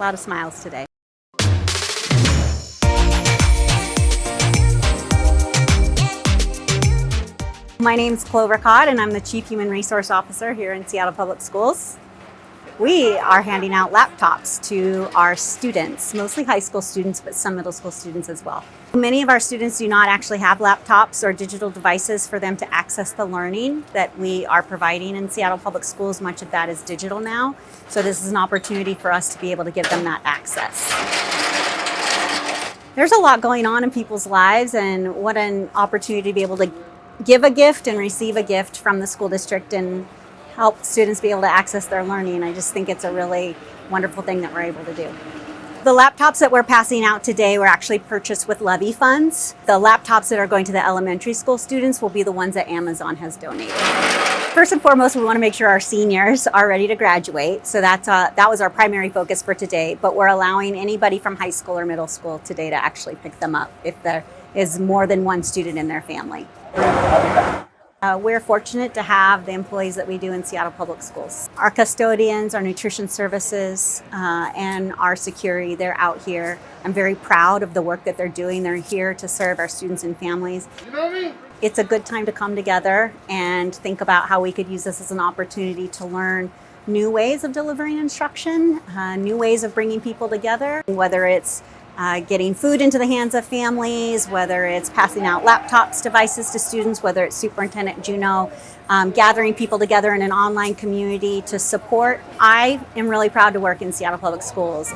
A lot of smiles today. My name's Clover Codd and I'm the Chief Human Resource Officer here in Seattle Public Schools. We are handing out laptops to our students, mostly high school students, but some middle school students as well. Many of our students do not actually have laptops or digital devices for them to access the learning that we are providing in Seattle Public Schools. Much of that is digital now. So this is an opportunity for us to be able to give them that access. There's a lot going on in people's lives and what an opportunity to be able to give a gift and receive a gift from the school district and help students be able to access their learning. I just think it's a really wonderful thing that we're able to do. The laptops that we're passing out today were actually purchased with levy funds. The laptops that are going to the elementary school students will be the ones that Amazon has donated. First and foremost, we want to make sure our seniors are ready to graduate. So that's uh, that was our primary focus for today. But we're allowing anybody from high school or middle school today to actually pick them up if there is more than one student in their family. Uh, we're fortunate to have the employees that we do in Seattle Public Schools. Our custodians, our nutrition services, uh, and our security, they're out here. I'm very proud of the work that they're doing. They're here to serve our students and families. You know me? It's a good time to come together and think about how we could use this as an opportunity to learn new ways of delivering instruction, uh, new ways of bringing people together, whether it's uh, getting food into the hands of families, whether it's passing out laptops, devices to students, whether it's Superintendent Juneau, um, gathering people together in an online community to support. I am really proud to work in Seattle Public Schools.